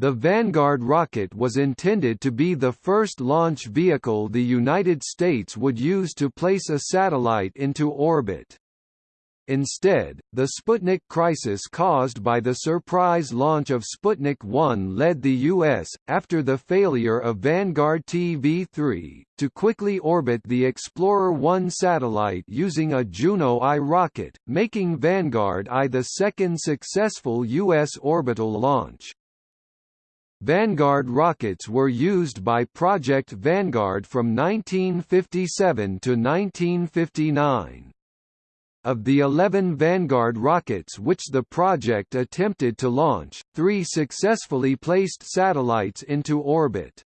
The Vanguard rocket was intended to be the first launch vehicle the United States would use to place a satellite into orbit. Instead, the Sputnik crisis caused by the surprise launch of Sputnik 1 led the U.S., after the failure of Vanguard TV-3, to quickly orbit the Explorer 1 satellite using a Juno I rocket, making Vanguard I the second successful U.S. orbital launch. Vanguard rockets were used by Project Vanguard from 1957 to 1959. Of the 11 Vanguard rockets which the project attempted to launch, three successfully placed satellites into orbit.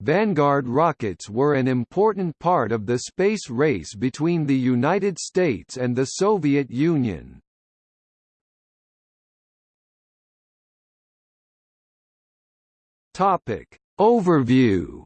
Vanguard rockets were an important part of the space race between the United States and the Soviet Union. Topic. Overview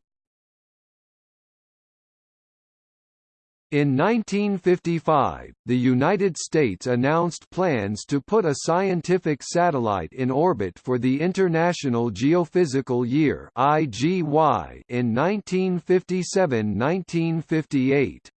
In 1955, the United States announced plans to put a scientific satellite in orbit for the International Geophysical Year (IGY) in 1957-1958.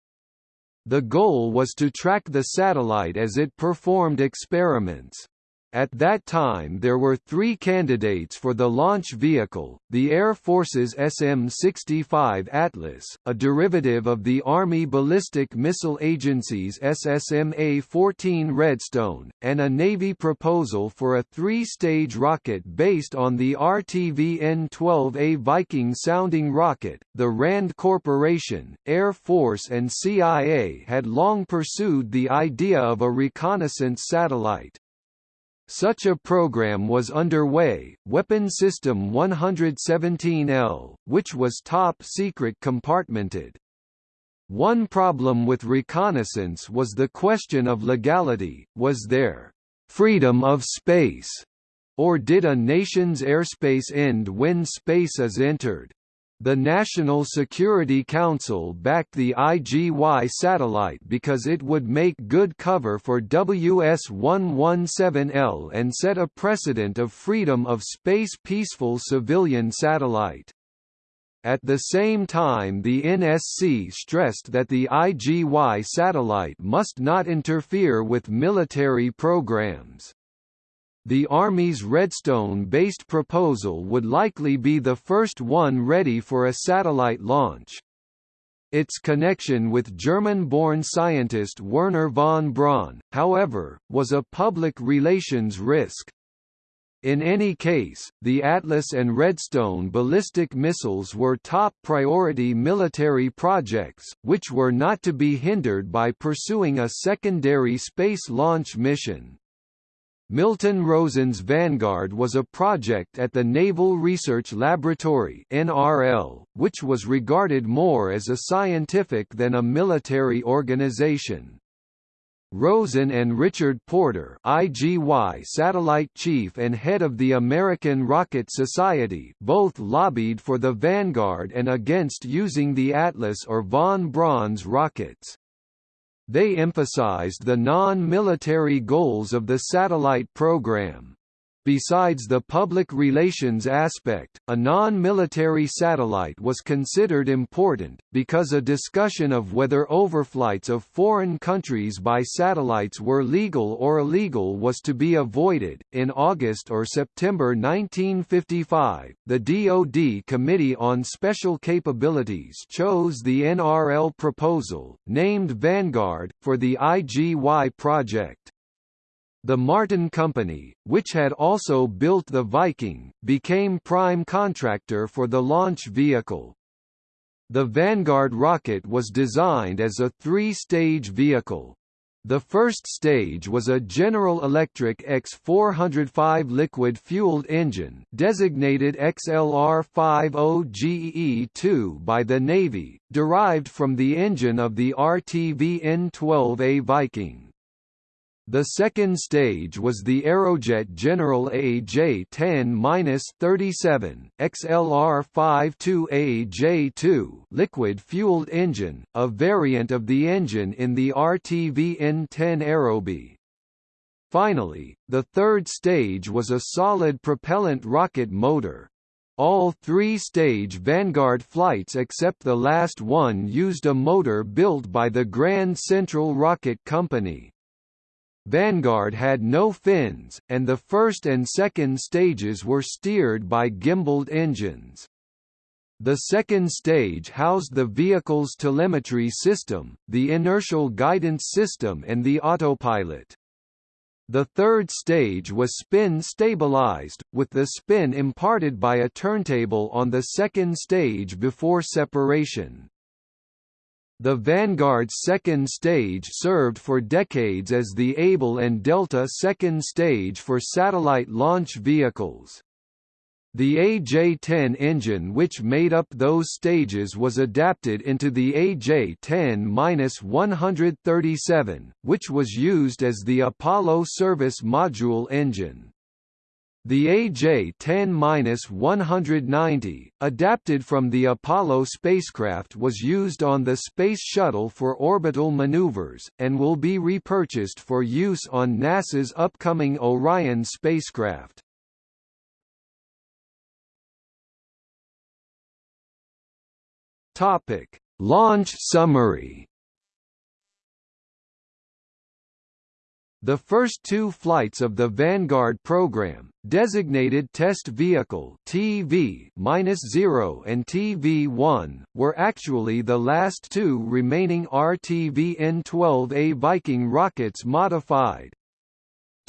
The goal was to track the satellite as it performed experiments. At that time there were three candidates for the launch vehicle, the Air Force's SM-65 Atlas, a derivative of the Army Ballistic Missile Agency's SSMA-14 Redstone, and a Navy proposal for a three-stage rocket based on the RTVN-12A Viking-sounding rocket. The RAND Corporation, Air Force and CIA had long pursued the idea of a reconnaissance satellite, such a program was underway, Weapon System 117L, which was top-secret compartmented. One problem with reconnaissance was the question of legality, was there «freedom of space» or did a nation's airspace end when space is entered? The National Security Council backed the IGY satellite because it would make good cover for WS-117L and set a precedent of freedom of space peaceful civilian satellite. At the same time the NSC stressed that the IGY satellite must not interfere with military programs. The Army's Redstone-based proposal would likely be the first one ready for a satellite launch. Its connection with German-born scientist Wernher von Braun, however, was a public relations risk. In any case, the Atlas and Redstone ballistic missiles were top priority military projects, which were not to be hindered by pursuing a secondary space launch mission. Milton Rosen's Vanguard was a project at the Naval Research Laboratory NRL, which was regarded more as a scientific than a military organization. Rosen and Richard Porter IGY satellite chief and head of the American Rocket Society both lobbied for the Vanguard and against using the Atlas or von Braun's rockets. They emphasized the non-military goals of the satellite program. Besides the public relations aspect, a non-military satellite was considered important, because a discussion of whether overflights of foreign countries by satellites were legal or illegal was to be avoided. In August or September 1955, the DoD Committee on Special Capabilities chose the NRL proposal, named Vanguard, for the IGY project. The Martin Company, which had also built the Viking, became prime contractor for the launch vehicle. The Vanguard rocket was designed as a three-stage vehicle. The first stage was a General Electric X405 liquid-fueled engine designated XLR-50GE-2 by the Navy, derived from the engine of the RTVN-12A Viking. The second stage was the Aerojet General AJ-10-37 XLR-52AJ-2 liquid-fueled engine, a variant of the engine in the RTVN-10 Aerobee. Finally, the third stage was a solid propellant rocket motor. All three-stage Vanguard flights except the last one used a motor built by the Grand Central Rocket Company. Vanguard had no fins, and the first and second stages were steered by gimbaled engines. The second stage housed the vehicle's telemetry system, the inertial guidance system and the autopilot. The third stage was spin-stabilized, with the spin imparted by a turntable on the second stage before separation. The Vanguard's second stage served for decades as the Able and Delta second stage for satellite launch vehicles. The AJ-10 engine which made up those stages was adapted into the AJ-10-137, which was used as the Apollo service module engine. The AJ-10-190, adapted from the Apollo spacecraft was used on the Space Shuttle for orbital maneuvers, and will be repurchased for use on NASA's upcoming Orion spacecraft. Launch summary. The first two flights of the Vanguard program, designated Test Vehicle TV-0 and TV-1, were actually the last two remaining RTV-N12A Viking rockets modified,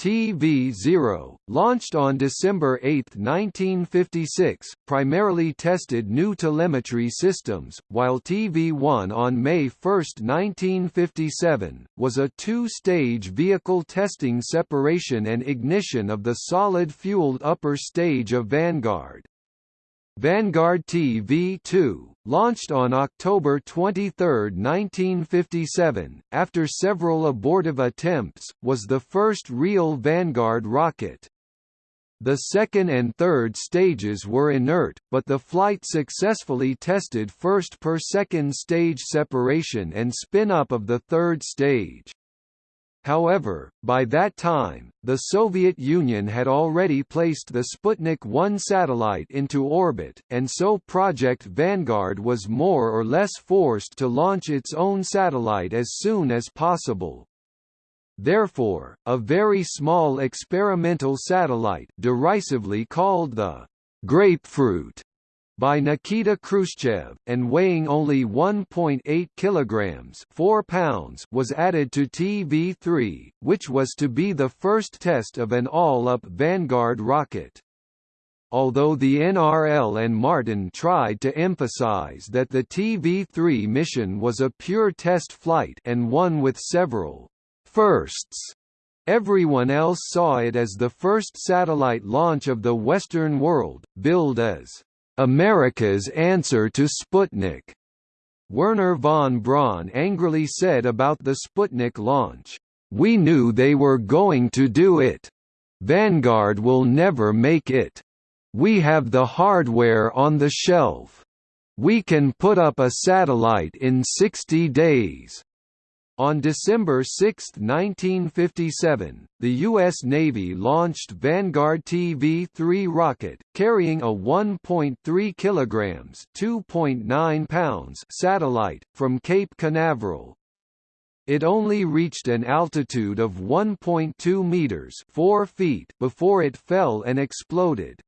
TV-0, launched on December 8, 1956, primarily tested new telemetry systems, while TV-1 on May 1, 1957, was a two-stage vehicle testing separation and ignition of the solid-fueled upper stage of Vanguard. Vanguard TV-2, launched on October 23, 1957, after several abortive attempts, was the first real Vanguard rocket. The second and third stages were inert, but the flight successfully tested first per second stage separation and spin-up of the third stage. However, by that time, the Soviet Union had already placed the Sputnik 1 satellite into orbit, and so Project Vanguard was more or less forced to launch its own satellite as soon as possible. Therefore, a very small experimental satellite derisively called the «grapefruit» by Nikita Khrushchev, and weighing only 1.8 kilograms 4 pounds was added to TV-3, which was to be the first test of an all-up Vanguard rocket. Although the NRL and Martin tried to emphasize that the TV-3 mission was a pure test flight and one with several firsts, everyone else saw it as the first satellite launch of the Western world, billed as America's answer to Sputnik. Wernher von Braun angrily said about the Sputnik launch, We knew they were going to do it. Vanguard will never make it. We have the hardware on the shelf. We can put up a satellite in 60 days. On December 6, 1957, the U.S. Navy launched Vanguard TV-3 rocket, carrying a 1.3 kg (2.9 pounds) satellite, from Cape Canaveral. It only reached an altitude of 1.2 meters (4 feet) before it fell and exploded.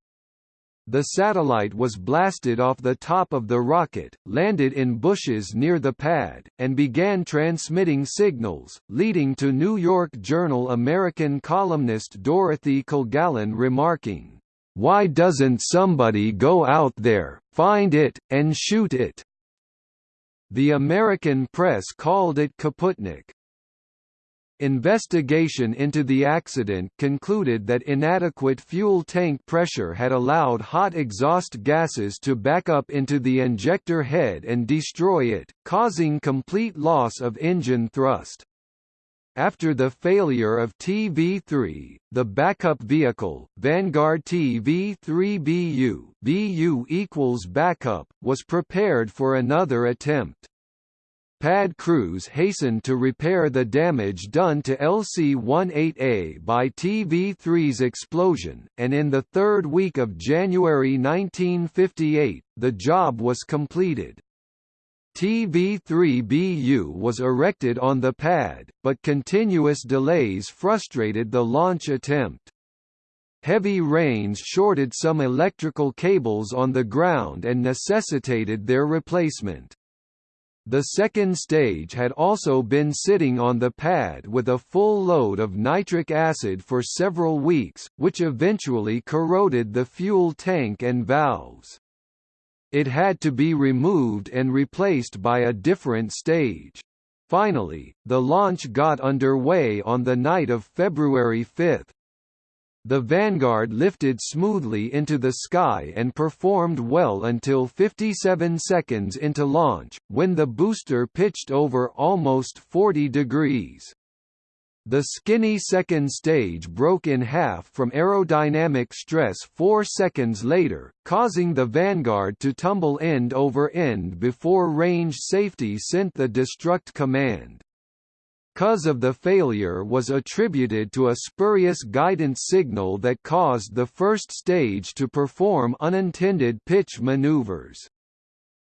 The satellite was blasted off the top of the rocket, landed in bushes near the pad, and began transmitting signals, leading to New York Journal American columnist Dorothy Kilgallen remarking, "'Why doesn't somebody go out there, find it, and shoot it?' The American press called it Kaputnik. Investigation into the accident concluded that inadequate fuel tank pressure had allowed hot exhaust gases to back up into the injector head and destroy it, causing complete loss of engine thrust. After the failure of TV-3, the backup vehicle, Vanguard TV-3BU BU equals backup, was prepared for another attempt. Pad crews hastened to repair the damage done to LC-18A by TV-3's explosion, and in the third week of January 1958, the job was completed. TV-3BU was erected on the pad, but continuous delays frustrated the launch attempt. Heavy rains shorted some electrical cables on the ground and necessitated their replacement. The second stage had also been sitting on the pad with a full load of nitric acid for several weeks, which eventually corroded the fuel tank and valves. It had to be removed and replaced by a different stage. Finally, the launch got underway on the night of February 5. The Vanguard lifted smoothly into the sky and performed well until 57 seconds into launch, when the booster pitched over almost 40 degrees. The skinny second stage broke in half from aerodynamic stress four seconds later, causing the Vanguard to tumble end over end before range safety sent the destruct command cause of the failure was attributed to a spurious guidance signal that caused the first stage to perform unintended pitch maneuvers.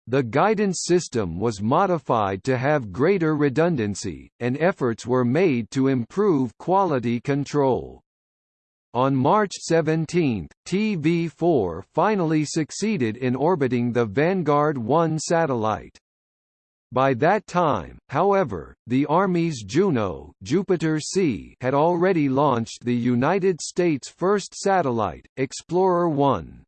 The guidance system was modified to have greater redundancy, and efforts were made to improve quality control. On March 17, TV-4 finally succeeded in orbiting the Vanguard 1 satellite. By that time, however, the Army's Juno Jupiter C had already launched the United States' first satellite, Explorer 1.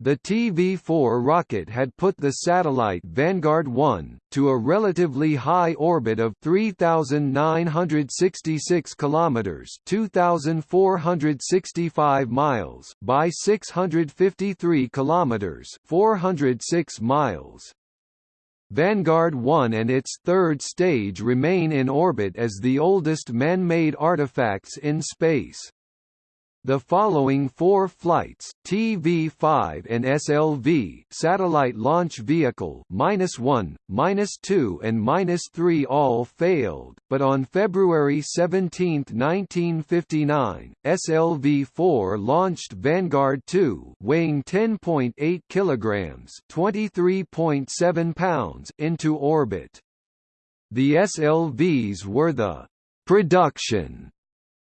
The TV-4 rocket had put the satellite Vanguard 1, to a relatively high orbit of 3,966 kilometers (2,465 miles) by 653 kilometers (406 miles). Vanguard 1 and its third stage remain in orbit as the oldest man-made artifacts in space. The following four flights, TV-5 and SLV satellite launch vehicle -1, -2 and -3 all failed, but on February 17, 1959, SLV-4 launched Vanguard 2 weighing 10.8 kilograms, 23.7 pounds into orbit. The SLVs were the production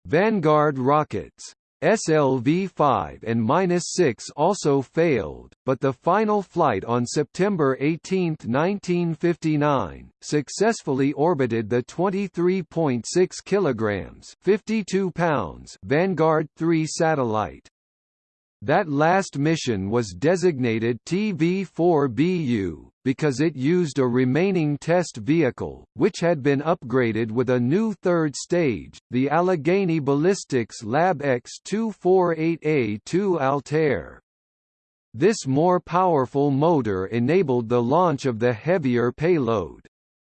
Vanguard rockets. SLV-5 and 6 also failed, but the final flight on September 18, 1959, successfully orbited the 23.6 kilograms (52 pounds) Vanguard 3 satellite. That last mission was designated TV-4BU, because it used a remaining test vehicle, which had been upgraded with a new third stage, the Allegheny Ballistics Lab X248A2 Altair. This more powerful motor enabled the launch of the heavier payload.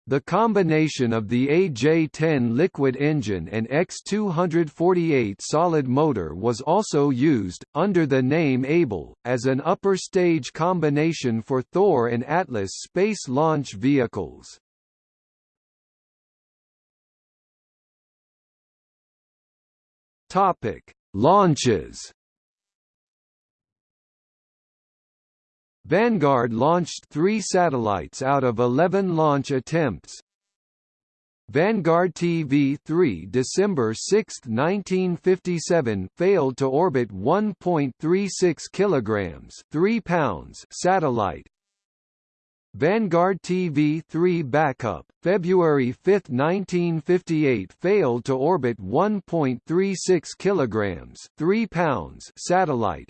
The combination of the AJ-10 liquid engine and X248 solid motor was also used, under the name Able, as an upper stage combination for Thor and Atlas space launch vehicles. Launches Vanguard launched three satellites out of 11 launch attempts. Vanguard TV-3 December 6, 1957 failed to orbit 1.36 kilograms 3 pounds satellite. Vanguard TV-3 backup February 5, 1958 failed to orbit 1.36 kilograms 3 pounds satellite.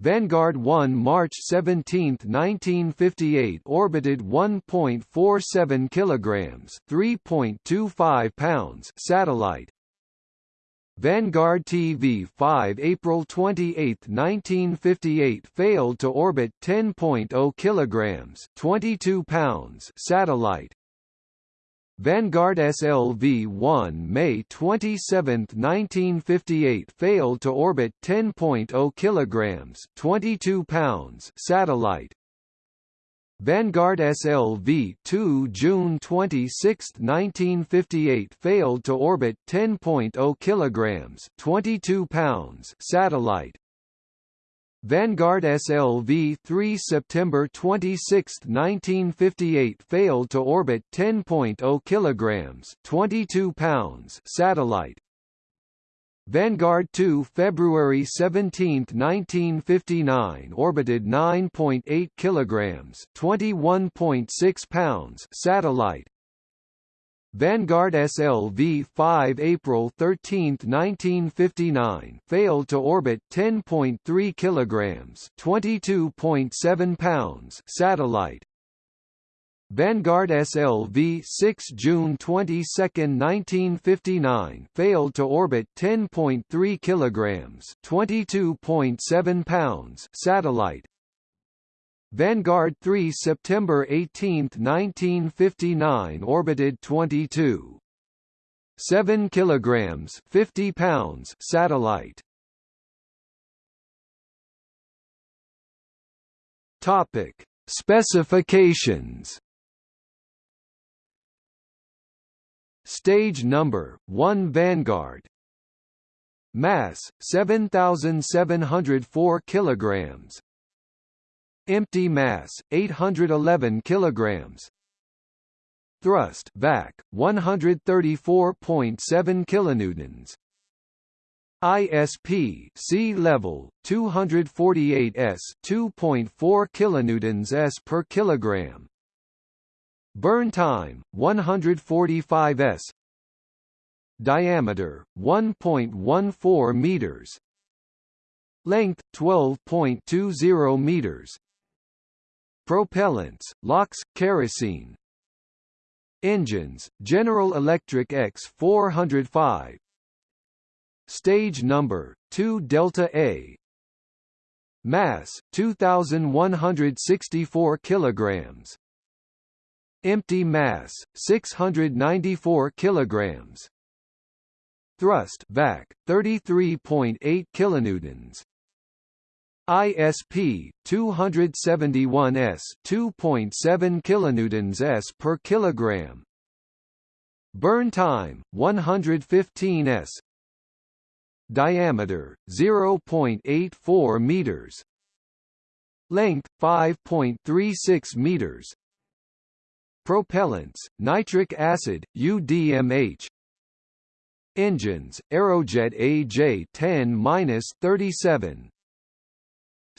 Vanguard 1 March 17, 1958 orbited 1.47 kilograms, 3.25 pounds satellite. Vanguard TV-5 April 28, 1958 failed to orbit 10.0 kilograms, 22 pounds satellite. Vanguard SLV-1 May 27, 1958 failed to orbit 10.0 kilograms, 22 pounds satellite. Vanguard SLV 2 June 26, 1958 failed to orbit 10.0 kilograms 22 pounds satellite Vanguard SLV 3 September 26, 1958 failed to orbit 10.0 kilograms 22 pounds satellite. Vanguard 2 February 17, 1959 orbited 9.8 kilograms 21.6 pounds satellite Vanguard SLV-5 April 13, 1959 failed to orbit 10.3 kilograms, 22.7 pounds satellite. Vanguard SLV-6 June 22, 1959 failed to orbit 10.3 kilograms, 22.7 pounds satellite. Vanguard 3 September 18, 1959 orbited 22 7 kilograms 50 pounds satellite. Topic. Specifications. Stage number 1 Vanguard. Mass 7704 kilograms Empty mass 811 kilograms. Thrust vac 134.7 kilonewtons. ISP sea level 248 s 2.4 kilonewtons s per kilogram. Burn time 145 s. Diameter 1.14 meters. Length 12.20 meters. Propellants, LOX, kerosene. Engines, General Electric X405 Stage number, 2 Delta A. Mass, 2,164 kilograms. Empty mass, 694 kilograms. Thrust vac, 33.8 kilonewtons ISP 271s 2.7 kilonewtons s per kilogram. Burn time 115 s. Diameter 0.84 meters. Length 5.36 meters. Propellants nitric acid UDMH Engines Aerojet AJ10-37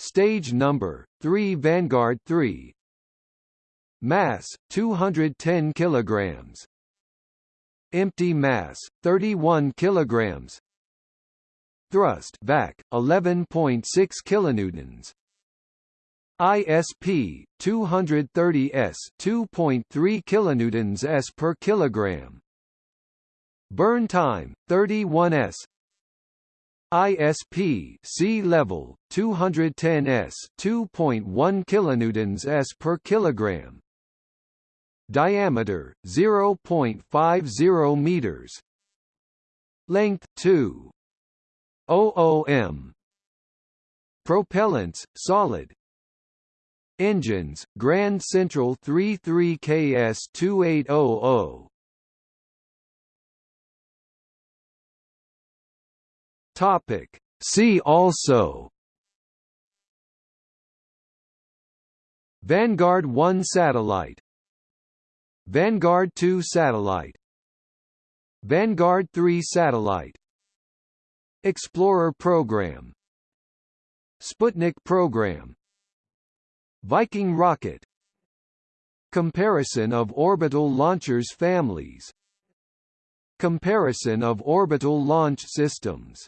Stage number 3 Vanguard 3 Mass 210 kilograms. Empty mass 31 kilograms. Thrust vac 11.6 kilonewtons. ISP 230 s 2.3 kilonewtons s per kilogram. Burn time 31 s ISP sea level 210 s 2.1 kilonewtons s per kilogram. Diameter 0.50 meters. Length 2 OOM propellants solid. Engines Grand Central 33KS Topic. See also Vanguard 1 satellite Vanguard 2 satellite Vanguard 3 satellite Explorer program Sputnik program Viking rocket Comparison of orbital launchers families Comparison of orbital launch systems